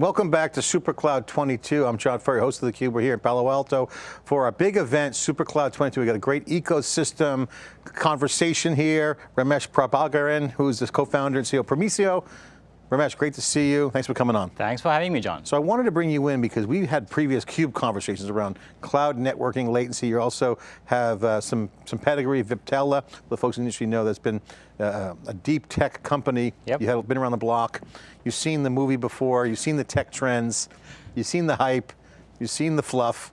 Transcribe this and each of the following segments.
Welcome back to SuperCloud 22. I'm John Furrier, host of theCUBE. We're here in Palo Alto for our big event, SuperCloud 22. We got a great ecosystem conversation here. Ramesh Prabagaran, who's the co-founder and CEO of Prosimo. Ramesh, great to see you. Thanks for coming on. Thanks for having me, John. So I wanted to bring you in because we've had previous CUBE conversations around cloud networking latency. You also have uh, some, some pedigree, Viptela, the folks in the industry know that's been uh, a deep tech company. Yep. You have been around the block. You've seen the movie before, you've seen the tech trends, you've seen the hype, you've seen the fluff.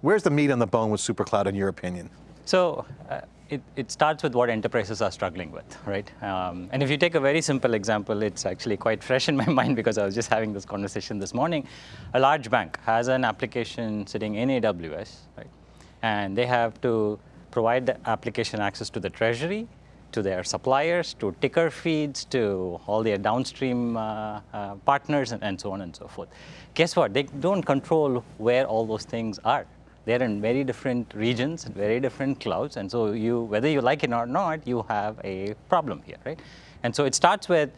Where's the meat on the bone with SuperCloud in your opinion? So, uh, it, it, starts with what enterprises are struggling with, right? Um, and if you take a very simple example, it's actually quite fresh in my mind because I was just having this conversation this morning. A large bank has an application sitting in AWS, right? And they have to provide the application access to the treasury, to their suppliers, to ticker feeds, to all their downstream uh, uh, partners, and, and so on and so forth. Guess what? They don't control where all those things are they're in very different regions, very different clouds, and so you, whether you like it or not, you have a problem here, right? And so it starts with,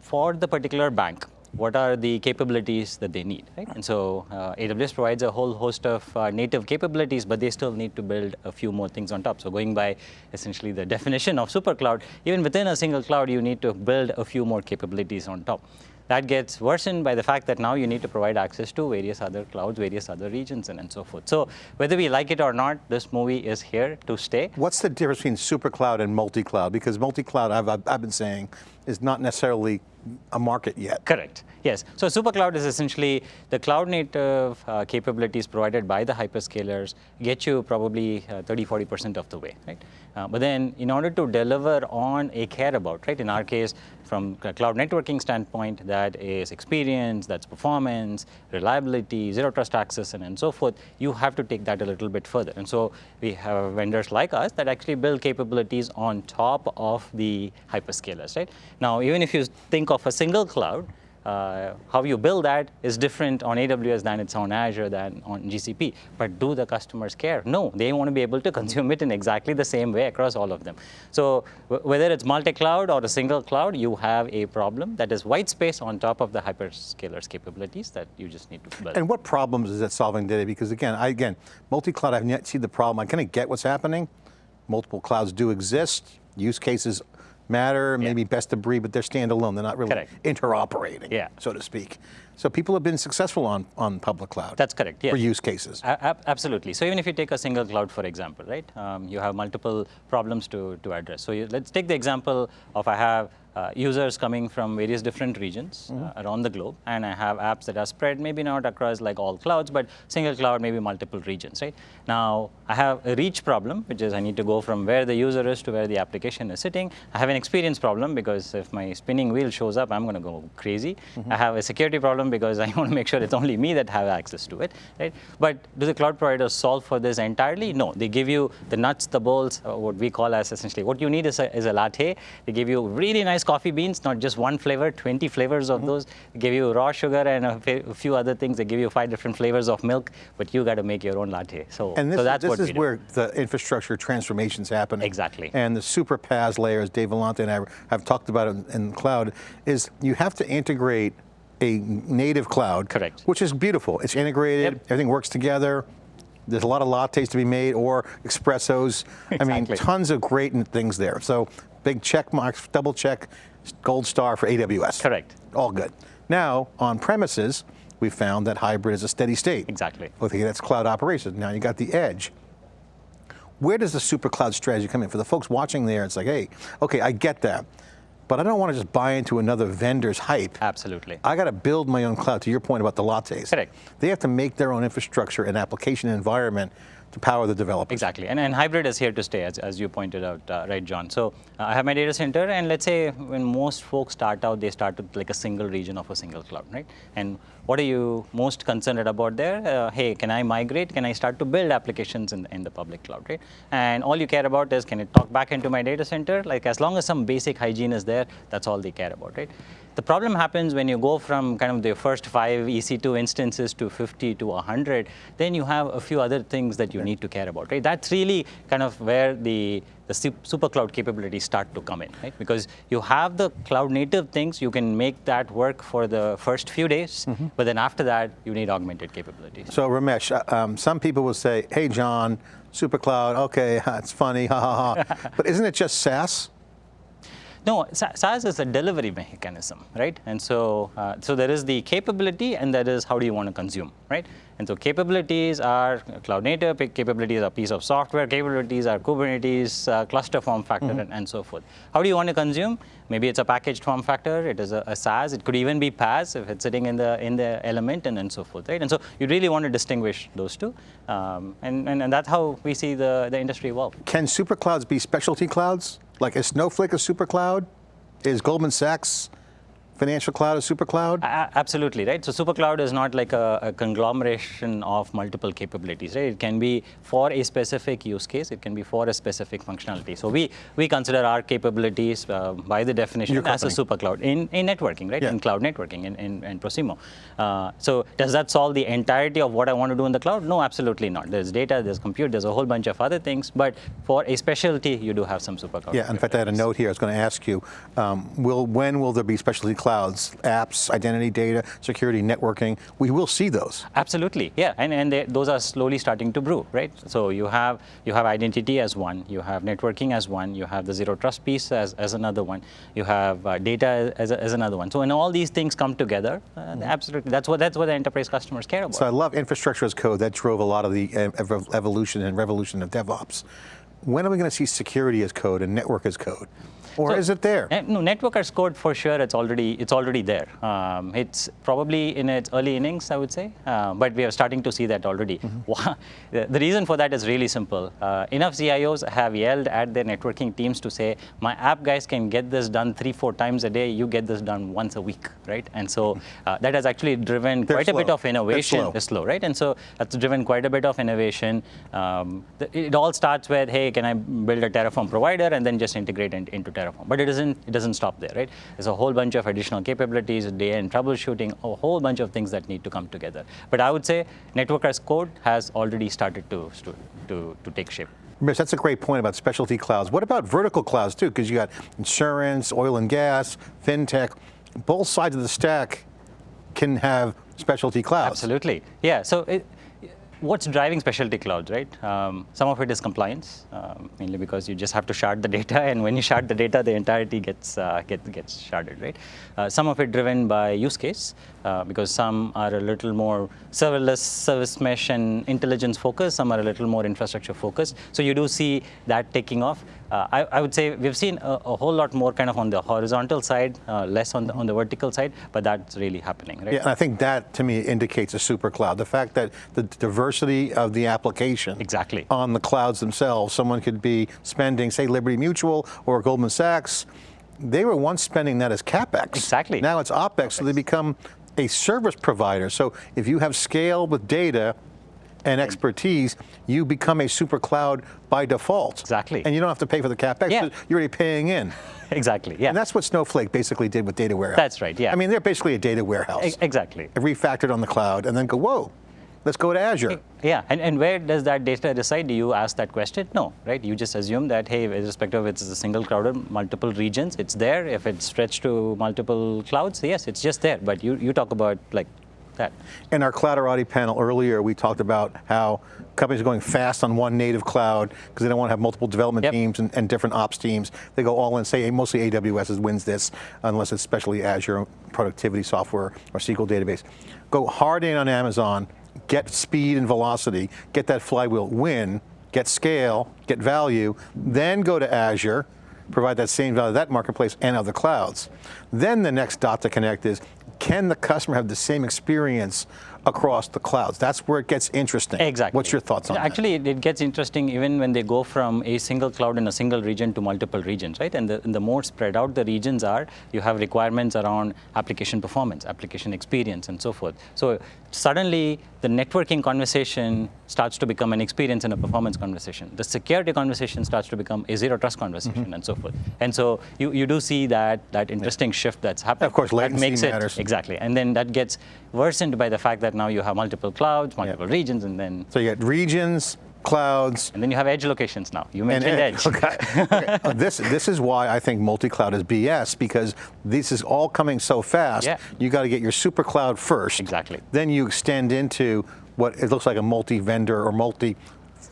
for the particular bank, what are the capabilities that they need, right? And so uh, AWS provides a whole host of uh, native capabilities, but they still need to build a few more things on top. So going by essentially the definition of super cloud, even within a single cloud, you need to build a few more capabilities on top. That gets worsened by the fact that now you need to provide access to various other clouds, various other regions, and, and so forth. So whether we like it or not, this movie is here to stay. What's the difference between super cloud and multi-cloud? Because multi-cloud, I've, I've been saying, is not necessarily a market yet. Correct, yes. So SuperCloud is essentially the cloud native uh, capabilities provided by the hyperscalers get you probably uh, 30, 40% of the way, right? Uh, but then in order to deliver on a care about, right, in our case, from cloud networking standpoint, that is experience, that's performance, reliability, zero trust access, and, and so forth, you have to take that a little bit further. And so we have vendors like us that actually build capabilities on top of the hyperscalers, right? Now, even if you think of a single cloud, uh, how you build that is different on AWS than it's on Azure than on GCP. But do the customers care? No, they want to be able to consume it in exactly the same way across all of them. So whether it's multi-cloud or a single cloud, you have a problem that is white space on top of the hyperscalers capabilities that you just need to build. And what problems is it solving today? Because again, I, again, multi-cloud, I haven't yet seen the problem. I kind of get what's happening. Multiple clouds do exist. Use cases matter, yeah. maybe best of breed, but they're standalone. They're not really correct. interoperating, yeah. so to speak. So people have been successful on, on public cloud. That's correct, yes. For use cases. A absolutely. So even if you take a single cloud, for example, right, um, you have multiple problems to, to address. So you, let's take the example of I have uh, users coming from various different regions mm -hmm. uh, around the globe, and I have apps that are spread, maybe not across like all clouds, but single cloud, maybe multiple regions, right? Now, I have a reach problem, which is I need to go from where the user is to where the application is sitting. I have an experience problem, because if my spinning wheel shows up, I'm going to go crazy. Mm -hmm. I have a security problem, because I want to make sure it's only me that have access to it, right? But do the cloud providers solve for this entirely? No, they give you the nuts, the bolts, uh, what we call as essentially, what you need is a, is a latte. They give you really nice coffee beans, not just one flavor, 20 flavors of mm -hmm. those. They give you raw sugar and a, a, few other things. They give you five different flavors of milk, but you got to make your own latte. So, and this, so that's this what is where the infrastructure transformations is happening. Exactly. And the super PaaS layers, Dave Vellante and I have talked about it in the cloud, is you have to integrate a native cloud. Correct. Which is beautiful. It's integrated, yep. everything works together. There's a lot of lattes to be made or espressos. Exactly. I mean, tons of great things there. So big check marks, double check, gold star for AWS. Correct. All good. Now, on premises, we found that hybrid is a steady state. Exactly. Okay, that's cloud operations. Now you got the edge. Where does the super cloud strategy come in? For the folks watching there, it's like, hey, okay, I get that but I don't want to just buy into another vendor's hype. Absolutely. I got to build my own cloud, to your point about the lattes. Correct. They have to make their own infrastructure and application environment to power the developers. Exactly, and, and hybrid is here to stay, as, as you pointed out, uh, right, John? So uh, I have my data center, and let's say when most folks start out, they start with like a single region of a single cloud, right? And what are you most concerned about there? Uh, hey, can I migrate? Can I start to build applications in, in the public cloud, right? And all you care about is, can it talk back into my data center? Like as long as some basic hygiene is there, that's all they care about, right? The problem happens when you go from kind of the first five EC2 instances to 50 to 100, then you have a few other things that you need to care about, right? That's really kind of where the the super cloud capabilities start to come in, right? Because you have the cloud native things, you can make that work for the first few days, mm -hmm. but then after that, you need augmented capabilities. So Ramesh, uh, um, some people will say, hey John, super cloud, okay, it's funny, ha ha ha. but isn't it just SaaS? No, SaaS is a delivery mechanism, right? And so, uh, so there is the capability and that is how do you want to consume, right? And so capabilities are cloud native, capabilities are piece of software, capabilities are Kubernetes, uh, cluster form factor, mm -hmm. and, and, so forth. How do you want to consume? Maybe it's a packaged form factor, it is a, a SaaS, it could even be PaaS if it's sitting in the in the element and, and so forth, right? And so you really want to distinguish those two. Um, and, and, and that's how we see the, the industry evolve. Can super clouds be specialty clouds? Like is Snowflake a super cloud? Is Goldman Sachs financial cloud a super cloud? Uh, absolutely, right? So super cloud is not like a, a, conglomeration of multiple capabilities, right? It can be for a specific use case, it can be for a specific functionality. So we, we consider our capabilities uh, by the definition as a super cloud in, in networking, right? Yeah. In cloud networking, in, in, in Prosimo. Uh, so does that solve the entirety of what I want to do in the cloud? No, absolutely not. There's data, there's compute, there's a whole bunch of other things, but for a specialty, you do have some super cloud. Yeah, in fact, I had a note here I was going to ask you, um, will, when will there be specialty cloud clouds, apps, identity data, security, networking, we will see those. Absolutely, yeah, and, and they, those are slowly starting to brew, right? So you have, you have identity as one, you have networking as one, you have the zero trust piece as, as another one, you have uh, data as, as another one. So when all these things come together, uh, mm -hmm. absolutely, that's what, that's what the enterprise customers care about. So I love infrastructure as code, that drove a lot of the evolution and revolution of DevOps. When are we going to see security as code and network as code? Or so, is it there? No, network as code for sure. It's already it's already there. Um, it's probably in its early innings, I would say, uh, but we are starting to see that already. Mm -hmm. the reason for that is really simple. Uh, enough CIOs have yelled at their networking teams to say, "My app guys can get this done three, four times a day. You get this done once a week, right?" And so uh, that has actually driven They're quite slow. a bit of innovation. Slow. It's slow, right? And so that's driven quite a bit of innovation. Um, it all starts with, "Hey, can I build a Terraform provider and then just integrate into Terraform?" Terraform. But it doesn't, it doesn't stop there, right? There's a whole bunch of additional capabilities, day-end troubleshooting, a whole bunch of things that need to come together. But I would say network as code has already started to, to, to, to take shape. That's a great point about specialty clouds. What about vertical clouds too? Because you got insurance, oil and gas, fintech, both sides of the stack can have specialty clouds. Absolutely, yeah. So it, what's driving specialty clouds, right? Um, some of it is compliance, um, mainly because you just have to shard the data, and when you shard the data, the entirety gets uh, gets gets sharded, right? Uh, some of it driven by use case, uh, because some are a little more serverless service mesh and intelligence focused, some are a little more infrastructure focused. So you do see that taking off. Uh, I, I, would say we've seen a, a, whole lot more kind of on the horizontal side, uh, less on the, on the vertical side, but that's really happening, right? Yeah, and I think that to me indicates a super cloud. The fact that the diversity of the application exactly. on the clouds themselves, someone could be spending, say, Liberty Mutual or Goldman Sachs, they were once spending that as CapEx. Exactly. Now it's OpEx, OpEx. so they become a service provider. So if you have scale with data, and mm-hmm. expertise, you become a super cloud by default. Exactly. And you don't have to pay for the CapEx, yeah. you're already paying in. exactly, yeah. And that's what Snowflake basically did with data warehouse. That's right, yeah. I mean, they're basically a data warehouse. E exactly. Refactored on the cloud and then go, whoa, let's go to Azure. Yeah, and, and where does that data reside? Do you ask that question? No, right? You just assume that, hey, irrespective of it's a single cloud or multiple regions, it's there. If it's stretched to multiple clouds, yes, it's just there. But you, you talk about like that. In our Clouderati panel earlier, we talked about how companies are going fast on one native cloud because they don't want to have multiple development yep. teams and, and, different ops teams. They go all in, say mostly AWS wins this, unless it's especially Azure productivity software or SQL database. Go hard in on Amazon, get speed and velocity, get that flywheel, win, get scale, get value, then go to Azure, provide that same value to that marketplace and other clouds. Then the next dot to connect is, can the customer have the same experience across the clouds. That's where it gets interesting. Exactly. What's your thoughts on Actually, it, it gets interesting even when they go from a single cloud in a single region to multiple regions, right? And the, and the more spread out the regions are, you have requirements around application performance, application experience, and so forth. So suddenly, the networking conversation starts to become an experience and a performance conversation. The security conversation starts to become a zero trust conversation, Mm-hmm. and so forth. And so you, you do see that that interesting shift that's happening. Of course, that latency makes matters. It, exactly, and then that gets worsened by the fact that now you have multiple clouds, multiple regions, and then So you got regions, clouds, and then you have edge locations now. You mentioned edge. Okay. Okay. Uh, this this is why I think multi-cloud is BS because this is all coming so fast. Yeah. You got to get your super cloud first. Exactly. Then you extend into what it looks like a multi-vendor or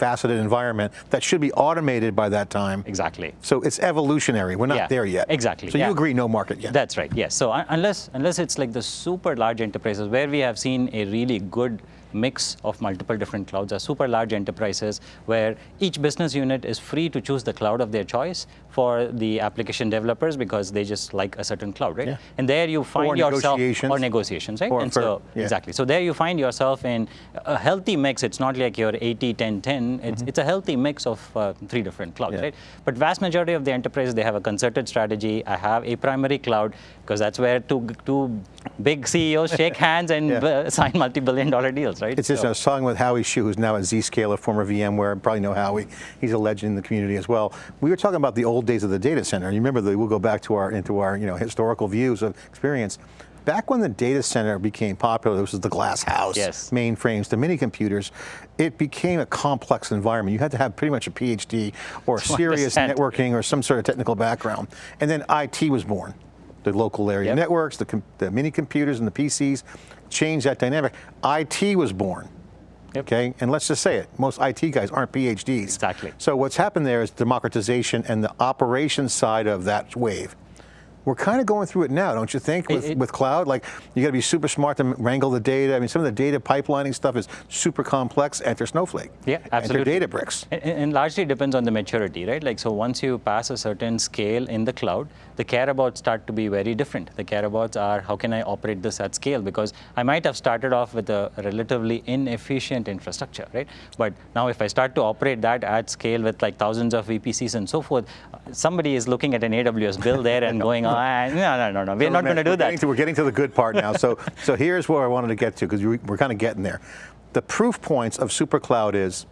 multi-faceted environment that should be automated by that time. Exactly. So it's evolutionary. We're not Yeah, there yet. exactly, So yeah. you agree, no market yet. That's right. Yes. So unless unless it's like the super large enterprises where we have seen a really good mix of multiple different clouds are super large enterprises where each business unit is free to choose the cloud of their choice for the application developers because they just like a certain cloud, right? Yeah. And there you find Or yourself negotiations. or negotiations, right? Or and for- so yeah. exactly. So there you find yourself in a healthy mix. It's not like you're 80, 10, 10. It's, it's a healthy mix of uh, three different clouds, Mm-hmm. Yeah. right? But vast majority of the enterprises, they have a concerted strategy. I have a primary cloud because that's where two, two big CEOs shake hands and Yeah. uh, sign multi-billion dollar deals, right? It's just, So- I was talking with Howie Xu, who's now at Zscaler, former VMware, probably know Howie. He's a legend in the community as well. We were talking about the old days of the data center. You remember, that we'll go back to our, into our you know, historical views of experience. Back when the data center became popular, this was the glass house, Yes. mainframes the mini computers, it became a complex environment. You had to have pretty much a PhD or serious networking or some sort of technical background. And then IT was born. The local area Yep. networks, the, the mini computers and the PCs changed that dynamic. IT was born. Yep. Okay, and let's just say it, most IT guys aren't PhDs. Exactly. So what's happened there is democratization and the operations side of that wave. We're kind of going through it now, don't you think, with, it- with cloud? Like, you got to be super smart to wrangle the data. I mean, some of the data pipelining stuff is super complex. Enter Snowflake. Yeah, absolutely. Enter Databricks. And, and largely depends on the maturity, right? Like, so once you pass a certain scale in the cloud, the care abouts start to be very different. The care abouts are how can I operate this at scale? Because I might have started off with a relatively inefficient infrastructure, right? But now if I start to operate that at scale with like thousands of VPCs and so forth, somebody is looking at an AWS bill there and going, no, no, no, no, we're not going to do that. to- we're getting to the good part now. So, so here's where I wanted to get to because we're kind of getting there. The proof points of SuperCloud is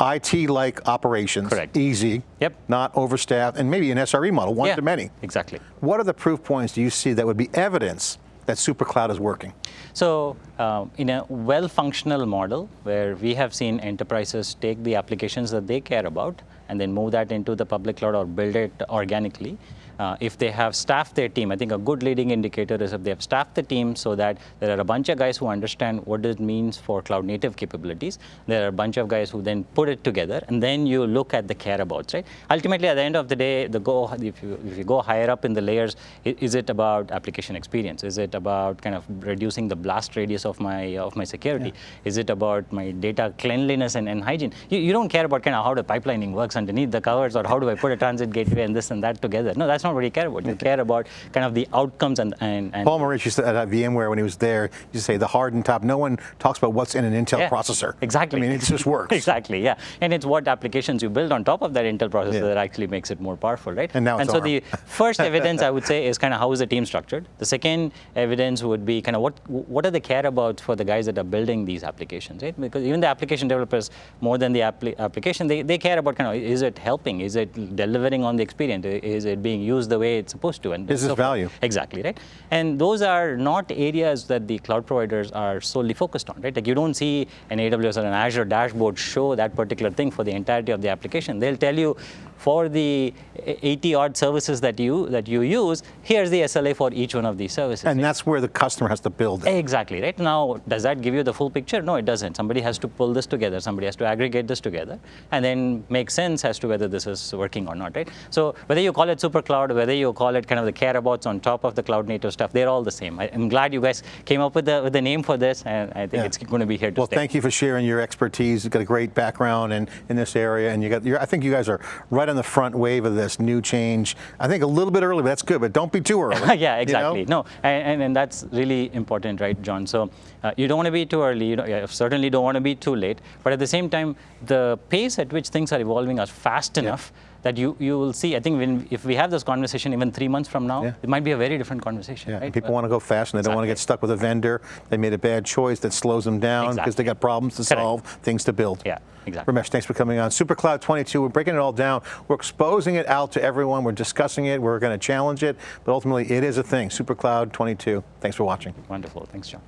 IT-like operations, Correct. easy, Yep. not overstaffed, and maybe an SRE model, one Yeah, to many. Exactly. What are the proof points do you see that would be evidence that SuperCloud is working? So, um, in a well functional model where we have seen enterprises take the applications that they care about and then move that into the public cloud or build it organically. Uh, if they have staffed their team, I think a good leading indicator is if they have staffed the team so that there are a bunch of guys who understand what it means for cloud native capabilities. There are a bunch of guys who then put it together, and then you look at the care abouts, right? Ultimately, at the end of the day, the go if you if you go higher up in the layers, is it about application experience? Is it about kind of reducing the blast radius of my of my security? Is it about my data cleanliness and, and hygiene? You, you don't care about kind of how the pipelining works underneath the covers or how do I put a transit gateway and this and that together. No, that's not what you care about. You care about kind of the outcomes and and, and Paul Maritz used to, at VMware when he was there, used to say the hardened top. No one talks about what's in an Intel Yeah, processor. Exactly. I mean, it just works. exactly. Yeah, and it's what applications you build on top of that Intel processor Yeah. that actually makes it more powerful, right? And now it's so ARM. the first evidence I would say is kind of how is the team structured. The second evidence would be kind of what what are they care about for the guys that are building these applications, right? Because even the application developers, more than the appli- application, they, they care about kind of is it helping, is it delivering on the experience, is it being used the way it's supposed to, and Is this so value? Exactly, right? And those are not areas that the cloud providers are solely focused on, right? Like you don't see an AWS or an Azure dashboard show that particular thing for the entirety of the application. They'll tell you for the 80 odd services that you that you use, here's the SLA for each one of these services. And that's where the customer has to build it. Exactly, right? Now, does that give you the full picture? No, it doesn't. Somebody has to pull this together, somebody has to aggregate this together, and then make sense as to whether this is working or not, right? So, whether you call it super cloud cloud, whether you call it kind of the care abouts on top of the cloud native stuff, they're all the same. I, am glad you guys came up with the, with the name for this, and I think Yeah. it's going to be here to Well, stay. thank you for sharing your expertise. You've got a great background in, in this area, and you got. You're, I think you guys are right on the front wave of this new change. I think a little bit early, but that's good. But don't be too early. yeah, you know? exactly. No, and, and, and that's really important, right, John? So uh, you don't want to be too early. You don't, yeah, certainly don't want to be too late. But at the same time, the pace at which things are evolving are fast enough that you, you will see. I think when, if we have this conversation even three months from now, Yeah. it might be a very different conversation. Yeah, right? people want to go fast, and they don't want to get stuck with a vendor. They made a bad choice that slows them down because they Exactly. got problems to Correct. solve, things to build. Yeah, exactly. Ramesh, thanks for coming on. SuperCloud 22, we're breaking it all down. We're exposing it out to everyone. We're discussing it. We're going to challenge it. But ultimately, it is a thing. SuperCloud 22. Thanks for watching. Wonderful. Thanks, John.